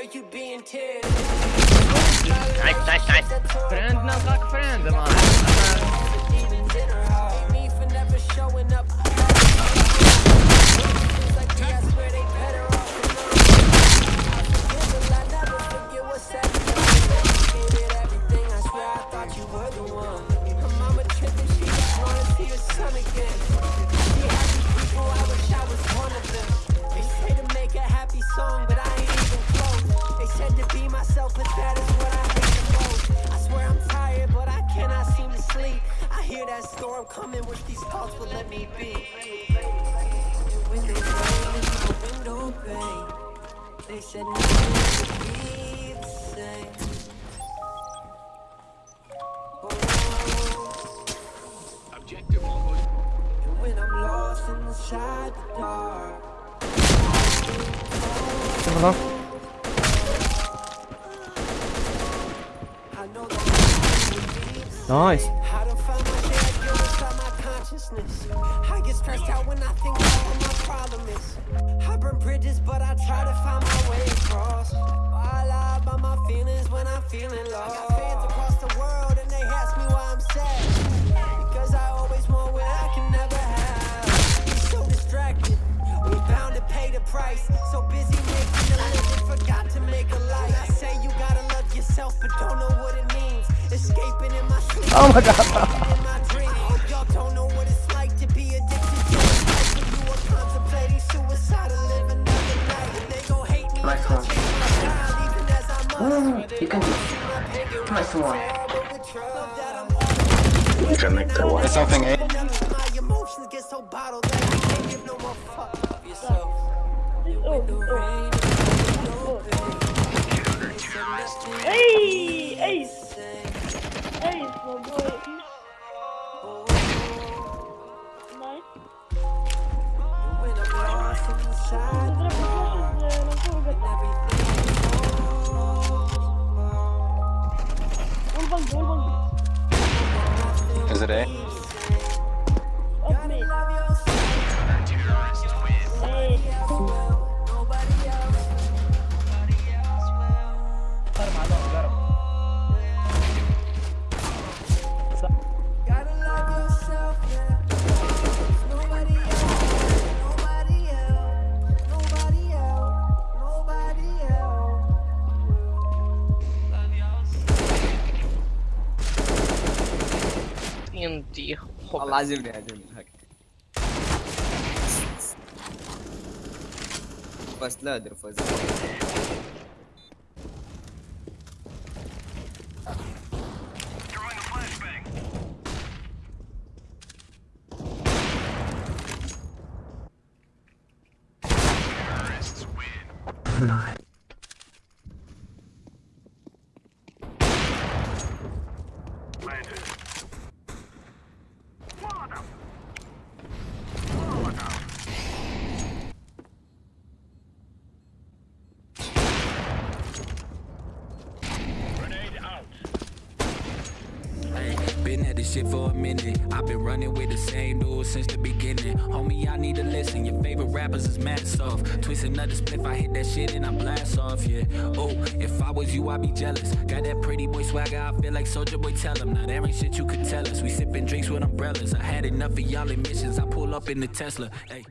Nice, nice, nice. Friend, not like friend, man. Wish these thoughts would let me be. When they rain, my window pane, they said nothing would be the same. Oh. Objective almost. And when I'm lost inside the dark. Hello? I Nice. I get stressed out when I think about what my problem is. I burn bridges, but I try to find my way across. I lie about my feelings when I'm feeling lost. I got fans across the world, and they ask me why I'm sad. Because I always want what I can never have. So distracted, we bound to pay the price. So busy making a living, forgot to make a life. I say you gotta love yourself, but don't know what it means. Escaping in my sleep. Oh my god. Yourself. When the rain is no pain, they said nothing Hey, ace, ace, my boy. One bang, one bang. Is it A? Up TNT والله عجبني عجبني هاك بس لا ادري فوز Been at this shit for a minute. I've been running with the same dude since the beginning. Homie, I need to listen. Your favorite rappers is mad soft. Twist another spliff, I hit that shit and I blast off, yeah. Oh, if I was you, I'd be jealous. Got that pretty boy swagger, I feel like Soulja Boy, tell him. Now, there ain't shit you could tell us. We sipping drinks with umbrellas. I had enough of y'all emissions. I pull up in the Tesla. Hey.